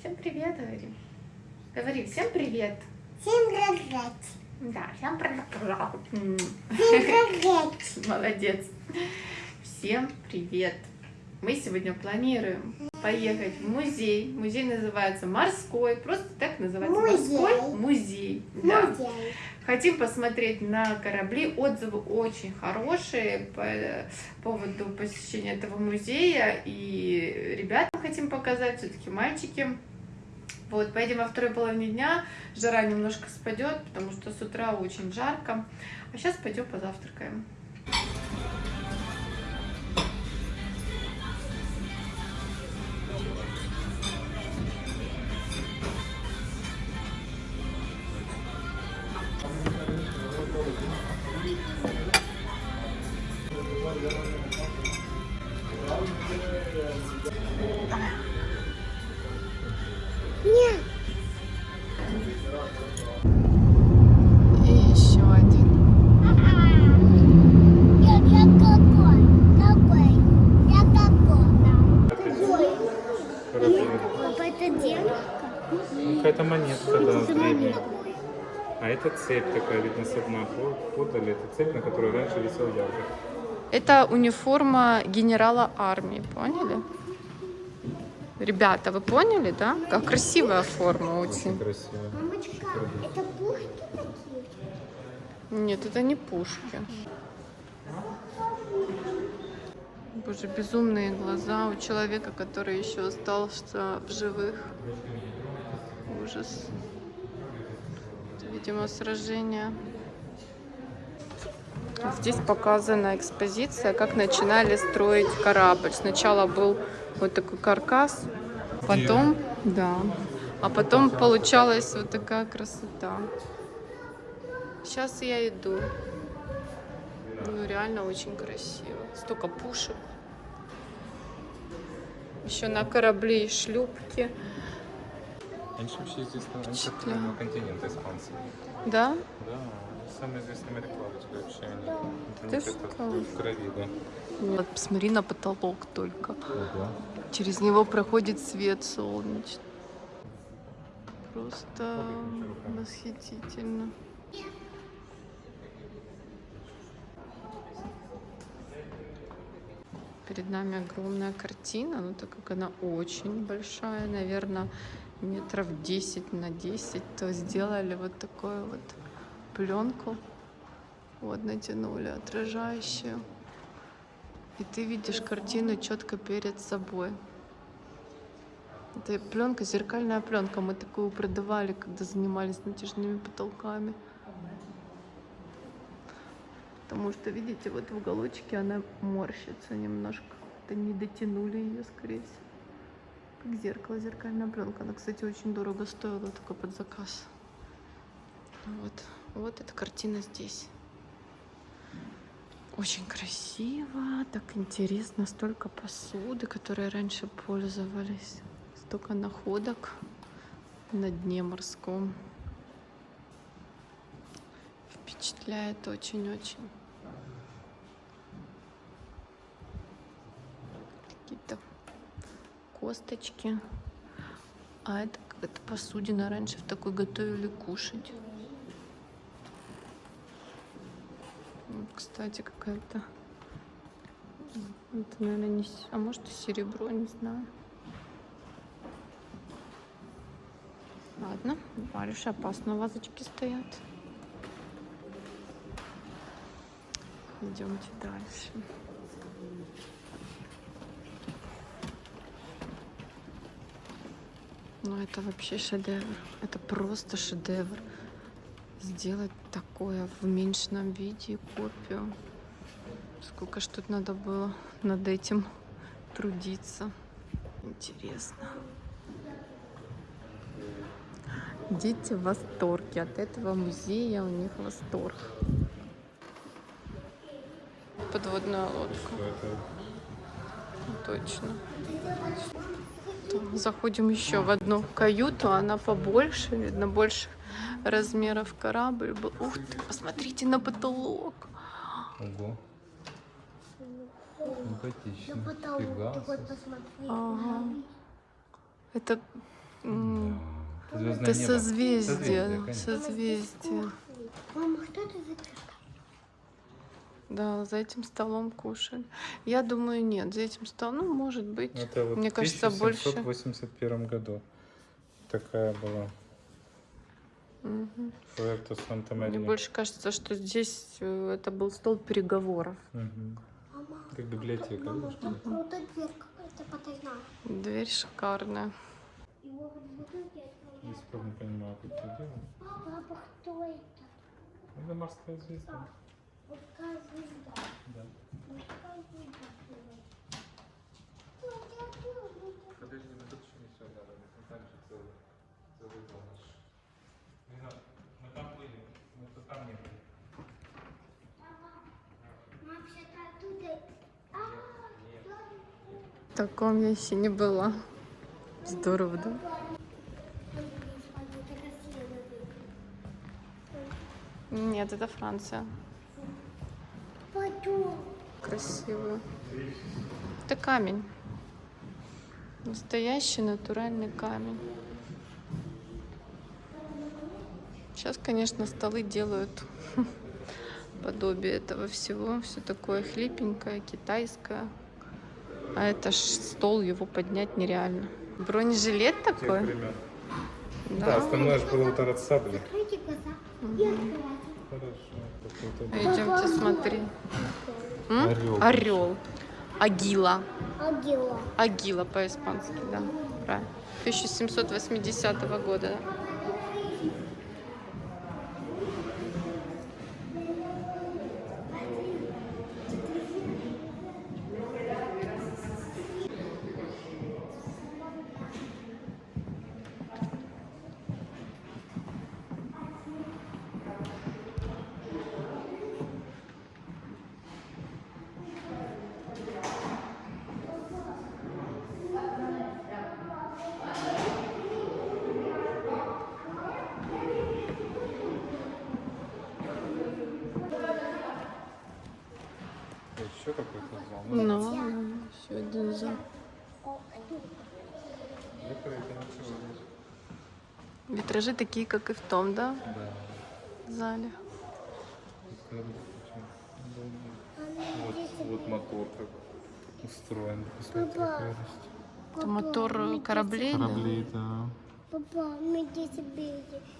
Всем привет, говори. Говори, всем привет. Всем привет. Да, всем привет. Всем привет. Молодец. Всем привет. Мы сегодня планируем поехать в музей. Музей называется Морской. Просто так называется. Музей. Морской музей. Да. Музей. Хотим посмотреть на корабли. Отзывы очень хорошие по поводу посещения этого музея. И ребятам хотим показать, все-таки мальчики. Вот, поедем во второй половине дня. Жара немножко спадет, потому что с утра очень жарко. А сейчас пойдем позавтракаем. Нет. Цепь такая, видно, со дна по- подали. Это цепь, на которой раньше висел ярко. Это униформа генерала армии, поняли? Ребята, вы поняли, да? Как красивая форма Очень очень. красиво. Мамочка, это пушки такие? Нет, это не пушки. Боже, безумные глаза у человека, который еще остался в живых. Ужас. Видимо, сражение. Здесь показана экспозиция, как начинали строить корабль. Сначала был вот такой каркас, потом, да, а потом получалась вот такая красота. Сейчас я иду. Ну, реально очень красиво. Столько пушек. Еще на корабле и шлюпки. Раньше вообще здесь на раньше Впечатляет. на континент испанцы. Да? Да, самые известные мореплаватели вообще. Они, Ты что? в крови, да. Вот, посмотри на потолок только. Ого. Через него проходит свет солнечный. Просто восхитительно. Перед нами огромная картина, но так как она очень большая, наверное, метров 10 на 10, то сделали вот такую вот пленку. Вот натянули отражающую. И ты видишь картину четко перед собой. Это пленка, зеркальная пленка. Мы такую продавали, когда занимались натяжными потолками. Потому что, видите, вот в уголочке она морщится немножко. Это не дотянули ее, скорее всего. Как зеркало, зеркальная пленка. Она, кстати, очень дорого стоила, только под заказ. Вот, вот эта картина здесь. Очень красиво, так интересно, столько посуды, которые раньше пользовались, столько находок на дне морском. Впечатляет очень-очень. Какие-то косточки. А это какая-то посудина. Раньше в такой готовили кушать. Вот, Кстати, какая-то... Это, наверное, не... А может, и серебро, не знаю. Ладно, Варюша, опасно вазочки стоят. Идемте дальше. Ну, это вообще шедевр. Это просто шедевр. Сделать такое в уменьшенном виде, копию. Сколько ж тут надо было над этим трудиться. Интересно. Дети в восторге от этого музея, у них восторг. Подводная лодка. Что это? Точно. Заходим еще в одну каюту, она побольше, видно, больше размеров корабль был. Ух ты, посмотрите на потолок. Ого. Симпатично. На потолок себе. посмотри. Ага. Это Да. Звездное Это небо. созвездие. конечно. Созвездие. Мама, что это за кошка? Да, за этим столом кушали. Я думаю, нет, за этим столом, ну, может быть. Это вот Мне в кажется, больше. 1781 году такая была. Мгм. Пуэрто Мне больше кажется, что здесь э, это был стол переговоров. Мама, Как библиотека. мама, там дверь какая-то потайная. Дверь шикарная. В. Я не понимаю, как это делать. Папа, кто это? Это морская звезда. Мужская звезда. Да. Мужская звезда. Подожди, мы тут еще не все надо. Мы там же целый, целый дом наш. Не надо. Мы там были, мы тут там не были. А, В таком я еще не была. Здорово, да? Нет, это Франция. Красивую. Это камень. Настоящий натуральный камень. Сейчас, конечно, столы делают подобие этого всего. Все такое хлипенькое, китайское. А это ж стол, его поднять нереально. Бронежилет такой? времен. Да, Да. остальное же было удар от сабли. Откройте глаза и открывайте. Хорошо. Идемте смотри. Орел. Орел. Агила. Агила. Агила по-испански, да. Правильно. 1780 года. да. Еще какой-то зал. Ну, еще один зал. Витражи такие, как и в том, да, Да. зале. Вот, вот мотор как устроен. Папа. Это мотор кораблей? Кораблей, да. Папа, мы здесь.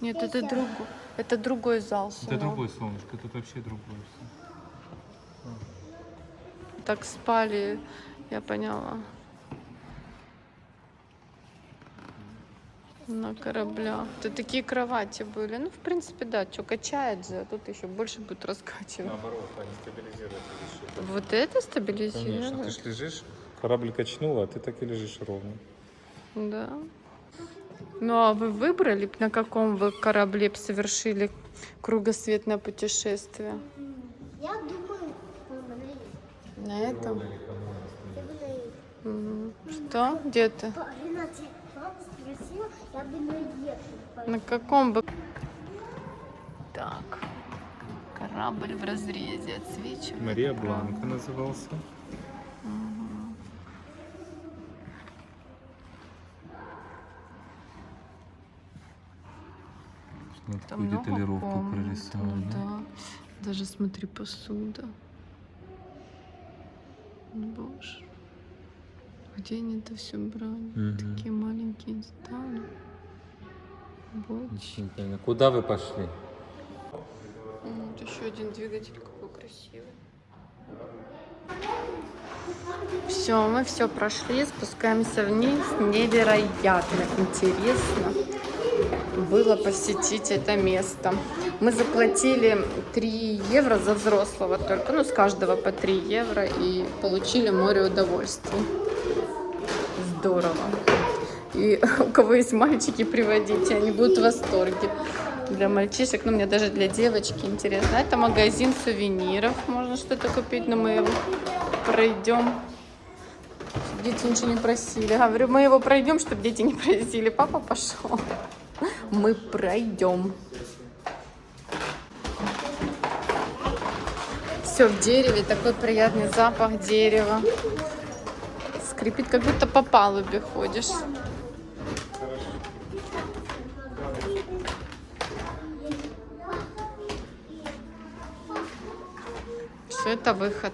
Нет, это другой, это другой зал. Это другой солнышко, тут вообще другое все. Так спали, я поняла. На кораблях. Тут такие кровати были. Ну, в принципе, да, что качает же, а тут еще больше будет раскачивать. Наоборот, они стабилизируют. Вот это Конечно, стабилизирует? ты ж лежишь, корабль качнуло, а ты так и лежишь ровно. Да. Ну а вы выбрали, на каком вы корабле совершили кругосветное путешествие? Я думаю, на этом? Что? Где ты? На каком бы... Так. Корабль в разрезе отсвечивает. Мария Бланка назывался. Смотри, Там много комнат, прорисована. Да. Даже смотри, посуда. Боже. Где они это все брали? Мгм. Такие маленькие детали. Бочки. Куда вы пошли? Вот еще один двигатель какой красивый. Все, мы все прошли, спускаемся вниз. Невероятно интересно было посетить это место. Мы заплатили 3 евро за взрослого только, ну с каждого по 3 евро и получили море удовольствий. Здорово. И у кого есть мальчики, приводите, они будут в восторге. Для мальчишек, ну мне даже для девочки интересно. Это магазин сувениров, можно что-то купить, но мы его пройдем. Дети ничего не просили. Говорю, мы его пройдем, чтобы дети не просили. Папа пошел мы пройдем. Все в дереве, такой приятный запах дерева. Скрипит, как будто по палубе ходишь. Все, это выход.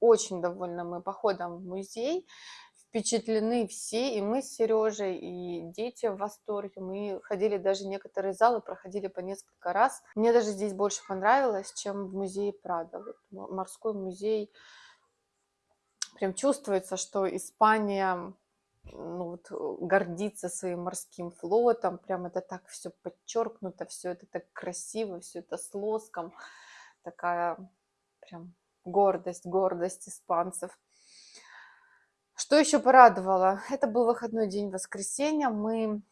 Очень довольны мы походом в музей. Впечатлены все, и мы с Сережей, и дети в восторге. Мы ходили даже некоторые залы, проходили по несколько раз. Мне даже здесь больше понравилось, чем в музее Прада. Вот морской музей. Прям чувствуется, что Испания ну, вот, гордится своим морским флотом. Прям это так все подчеркнуто, все это так красиво, все это с лоском. Такая прям гордость, гордость испанцев. Что еще порадовало? Это был выходной день воскресенья. Мы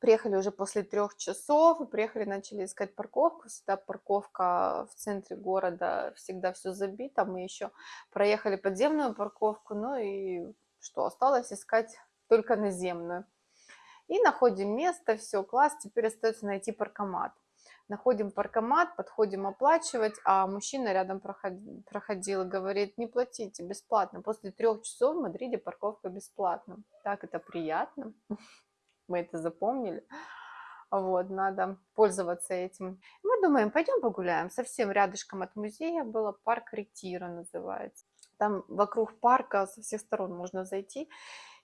приехали уже после трех часов, приехали, начали искать парковку. Всегда парковка в центре города, всегда все забито. Мы еще проехали подземную парковку, ну и что, осталось искать только наземную. И находим место, все, класс, теперь остается найти паркомат находим паркомат, подходим оплачивать, а мужчина рядом проходил, проходил говорит, не платите, бесплатно. После трех часов в Мадриде парковка бесплатна. Так это приятно, мы это запомнили. Вот, надо пользоваться этим. Мы думаем, пойдем погуляем. Совсем рядышком от музея было парк Ретира называется. Там вокруг парка со всех сторон можно зайти.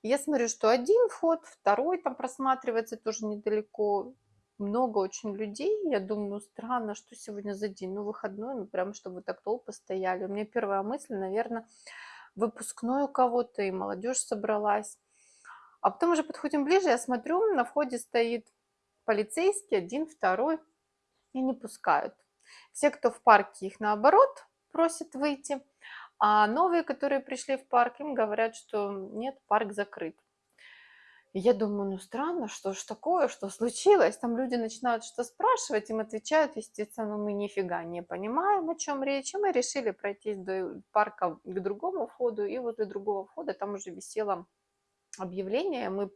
Я смотрю, что один вход, второй там просматривается тоже недалеко много очень людей. Я думаю, странно, что сегодня за день, ну, выходной, ну, прям, чтобы так толпы стояли. У меня первая мысль, наверное, выпускной у кого-то, и молодежь собралась. А потом уже подходим ближе, я смотрю, на входе стоит полицейский, один, второй, и не пускают. Все, кто в парке, их наоборот просят выйти, а новые, которые пришли в парк, им говорят, что нет, парк закрыт. Я думаю, ну странно, что ж такое, что случилось? Там люди начинают что спрашивать, им отвечают, естественно, мы нифига не понимаем, о чем речь. И мы решили пройтись до парка к другому входу, и возле другого входа там уже висело объявление, мы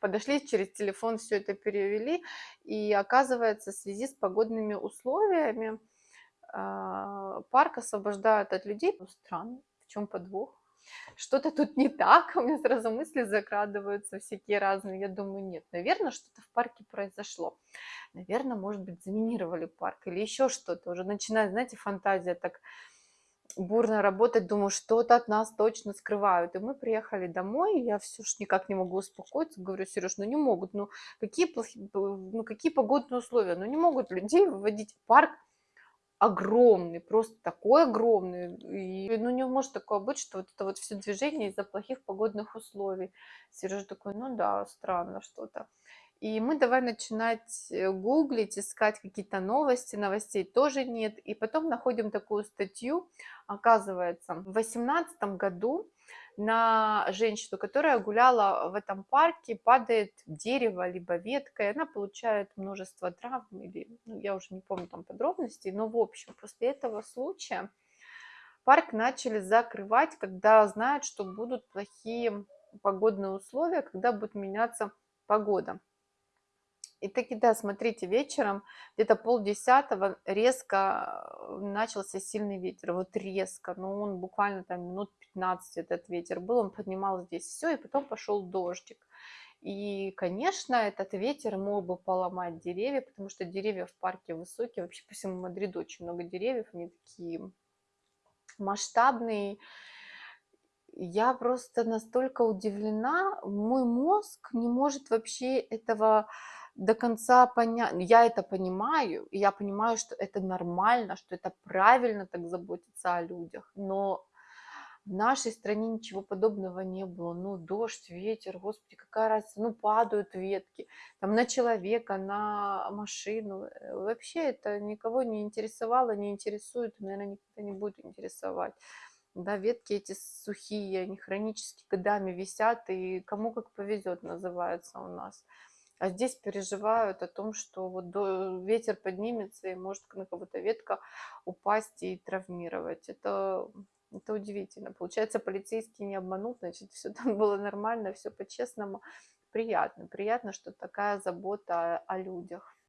подошли через телефон, все это перевели, и оказывается, в связи с погодными условиями а, парк освобождают от людей. Ну, странно, в чем подвох? Что-то тут не так, у меня сразу мысли закрадываются всякие разные. Я думаю, нет, наверное, что-то в парке произошло. Наверное, может быть, заминировали парк или еще что-то. Уже начинает, знаете, фантазия так бурно работать, думаю, что-то от нас точно скрывают. И мы приехали домой, я все ж никак не могу успокоиться, говорю, Сереж, ну не могут, ну какие, плохие, ну какие погодные условия, ну не могут людей выводить в парк огромный, просто такой огромный. И, ну, не может такое быть, что вот это вот все движение из-за плохих погодных условий. Сережа такой, ну да, странно что-то. И мы давай начинать э, гуглить, искать какие-то новости, новостей тоже нет. И потом находим такую статью, оказывается, в 2018 году на женщину, которая гуляла в этом парке, падает дерево, либо ветка, и она получает множество травм, или, ну, я уже не помню там подробностей, но в общем, после этого случая парк начали закрывать, когда знают, что будут плохие погодные условия, когда будет меняться погода. И таки, да, смотрите, вечером, где-то полдесятого, резко э, начался сильный ветер. Вот резко, ну он буквально там минут 15 этот ветер был, он поднимал здесь все, и потом пошел дождик. И, конечно, этот ветер мог бы поломать деревья, потому что деревья в парке высокие. Вообще по всему Мадриду очень много деревьев, они такие масштабные. Я просто настолько удивлена, мой мозг не может вообще этого до конца понять. Я это понимаю, и я понимаю, что это нормально, что это правильно так заботиться о людях. Но в нашей стране ничего подобного не было. Ну, дождь, ветер, господи, какая разница, ну, падают ветки, там, на человека, на машину. Э, вообще это никого не интересовало, не интересует, наверное, никогда не будет интересовать. Да, ветки эти сухие, они хронически годами висят, и кому как повезет называется у нас. А здесь переживают о том, что вот ветер поднимется и может на кого-то ветка упасть и травмировать. Это, это удивительно. Получается, полицейский не обманул, значит, все там было нормально, все по-честному. Приятно, приятно, что такая забота о людях.